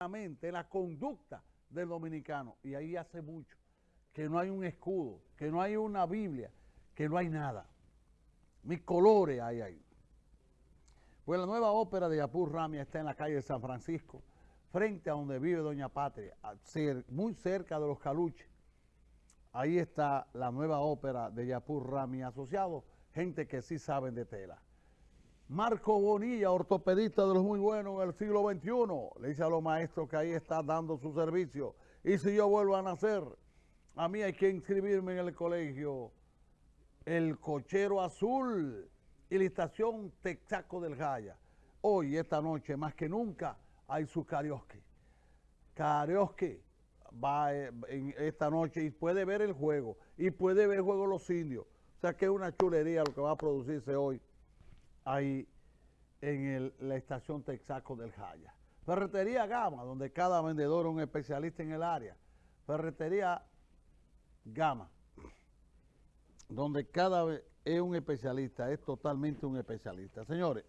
la conducta del dominicano. Y ahí hace mucho que no hay un escudo, que no hay una Biblia, que no hay nada. Mis colores hay ahí. Pues la nueva ópera de Yapur Ramia está en la calle de San Francisco, frente a donde vive Doña Patria, muy cerca de los Caluches. Ahí está la nueva ópera de Yapur Rami asociado, gente que sí saben de tela. Marco Bonilla, ortopedista de los muy buenos en el siglo XXI, le dice a los maestros que ahí está dando su servicio. Y si yo vuelvo a nacer, a mí hay que inscribirme en el colegio El Cochero Azul y la estación Texaco del Jaya. Hoy, esta noche, más que nunca, hay su karaoke. Karaoke va eh, en esta noche y puede ver el juego y puede ver el juego los indios. O sea que es una chulería lo que va a producirse hoy ahí en la estación Texaco del Jaya. Ferretería Gama, donde cada vendedor es un especialista en el área. Ferretería Gama, donde cada es un especialista, es totalmente un especialista. Señores,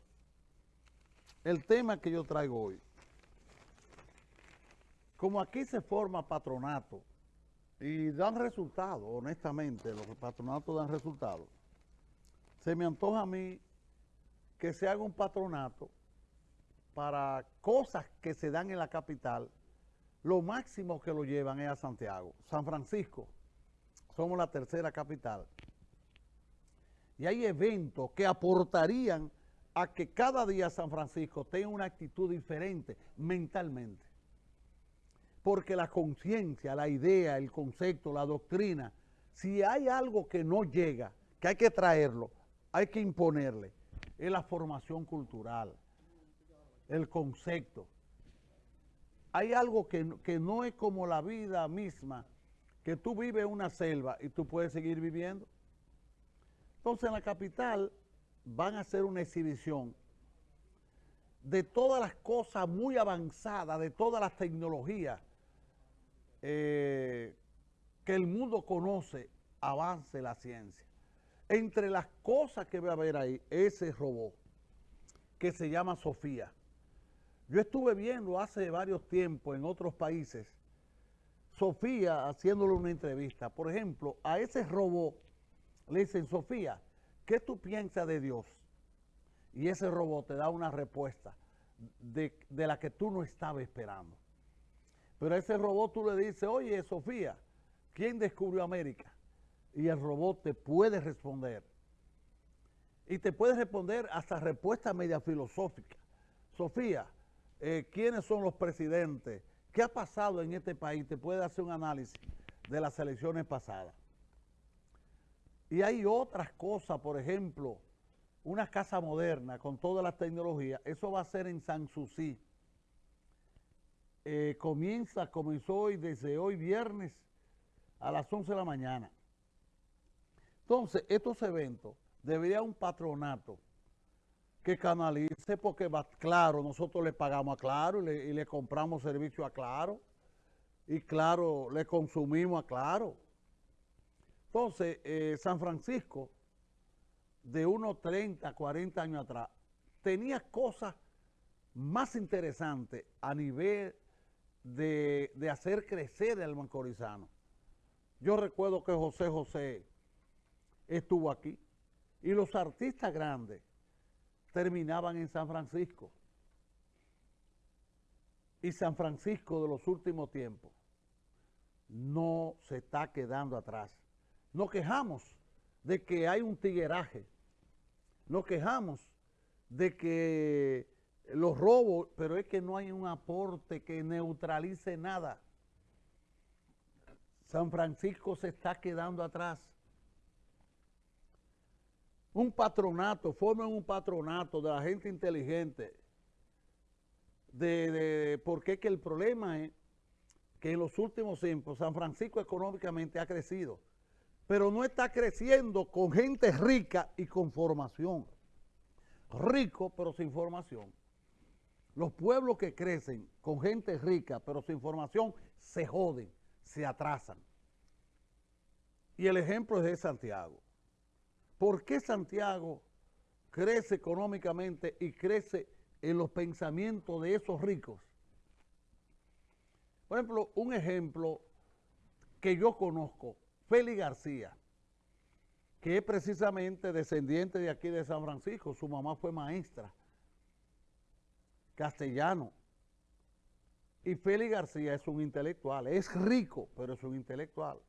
el tema que yo traigo hoy, como aquí se forma patronato y dan resultados, honestamente, los patronatos dan resultados, se me antoja a mí que se haga un patronato para cosas que se dan en la capital, lo máximo que lo llevan es a Santiago. San Francisco, somos la tercera capital. Y hay eventos que aportarían a que cada día San Francisco tenga una actitud diferente mentalmente. Porque la conciencia, la idea, el concepto, la doctrina, si hay algo que no llega, que hay que traerlo, hay que imponerle, es la formación cultural, el concepto. Hay algo que, que no es como la vida misma, que tú vives una selva y tú puedes seguir viviendo. Entonces en la capital van a hacer una exhibición de todas las cosas muy avanzadas, de todas las tecnologías eh, que el mundo conoce, avance la ciencia. Entre las cosas que va a haber ahí, ese robot que se llama Sofía. Yo estuve viendo hace varios tiempos en otros países, Sofía haciéndole una entrevista. Por ejemplo, a ese robot le dicen, Sofía, ¿qué tú piensas de Dios? Y ese robot te da una respuesta de, de la que tú no estabas esperando. Pero a ese robot tú le dices, oye, Sofía, ¿quién descubrió América? Y el robot te puede responder. Y te puede responder hasta respuestas media filosóficas. Sofía, eh, ¿quiénes son los presidentes? ¿Qué ha pasado en este país? Te puede hacer un análisis de las elecciones pasadas. Y hay otras cosas, por ejemplo, una casa moderna con todas las tecnologías. Eso va a ser en Sanssouci. Eh, comienza, comenzó hoy, desde hoy viernes a las 11 de la mañana. Entonces, estos eventos debería un patronato que canalice porque claro, nosotros le pagamos a Claro y le, compramos servicio a Claro y Claro, le consumimos a Claro. Entonces, eh, San Francisco, de unos 30, 40 años atrás, tenía cosas más interesantes a nivel de, de hacer crecer el mancorizano. Yo recuerdo que José José estuvo aquí. Y los artistas grandes terminaban en San Francisco. Y San Francisco de los últimos tiempos no se está quedando atrás. Nos quejamos de que hay un tigueraje. Nos quejamos de que los robos, pero es que no hay un aporte que neutralice nada. San Francisco se está quedando atrás un patronato, formen un patronato de la gente inteligente, de, porque que el problema es que en los últimos tiempos San Francisco económicamente ha crecido, pero no está creciendo con gente rica y con formación. Rico, pero sin formación. Los pueblos que crecen con gente rica, pero sin formación, se joden, se atrasan. Y el ejemplo es de Santiago. ¿Por qué Santiago crece económicamente y crece en los pensamientos de esos ricos? Por ejemplo, un ejemplo que yo conozco, Félix García, que es precisamente descendiente de aquí de San Francisco, su mamá fue maestra, castellano. Y Félix García es un intelectual, es rico, pero es un intelectual.